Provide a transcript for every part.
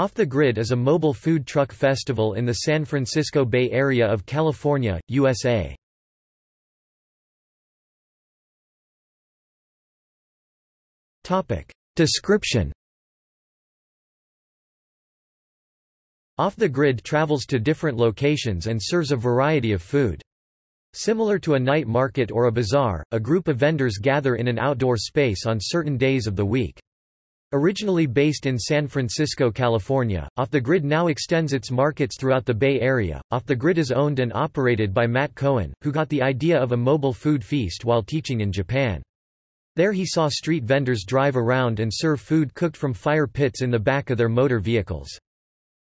Off the Grid is a mobile food truck festival in the San Francisco Bay Area of California, USA. Description Off the Grid travels to different locations and serves a variety of food. Similar to a night market or a bazaar, a group of vendors gather in an outdoor space on certain days of the week. Originally based in San Francisco, California, Off the Grid now extends its markets throughout the Bay Area. Off the Grid is owned and operated by Matt Cohen, who got the idea of a mobile food feast while teaching in Japan. There he saw street vendors drive around and serve food cooked from fire pits in the back of their motor vehicles.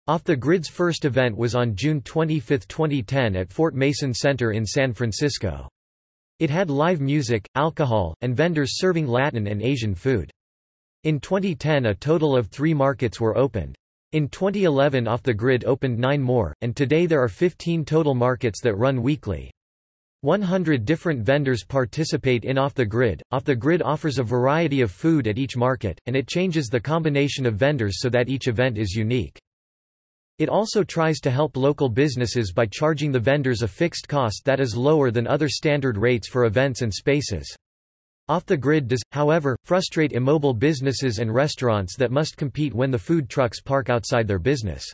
Off the Grid's first event was on June 25, 2010 at Fort Mason Center in San Francisco. It had live music, alcohol, and vendors serving Latin and Asian food. In 2010 a total of three markets were opened. In 2011 Off the Grid opened nine more, and today there are 15 total markets that run weekly. 100 different vendors participate in Off the Grid. Off the Grid offers a variety of food at each market, and it changes the combination of vendors so that each event is unique. It also tries to help local businesses by charging the vendors a fixed cost that is lower than other standard rates for events and spaces. Off the Grid does, however, frustrate immobile businesses and restaurants that must compete when the food trucks park outside their business.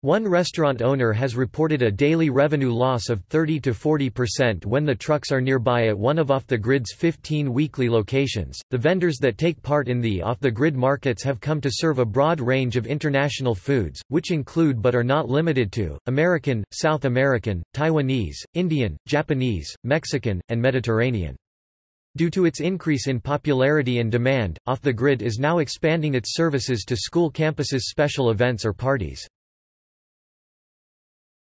One restaurant owner has reported a daily revenue loss of 30 to 40% when the trucks are nearby at one of Off the Grid's 15 weekly locations. The vendors that take part in the Off the Grid markets have come to serve a broad range of international foods, which include but are not limited to American, South American, Taiwanese, Indian, Japanese, Mexican, and Mediterranean. Due to its increase in popularity and demand, Off the Grid is now expanding its services to school campuses' special events or parties.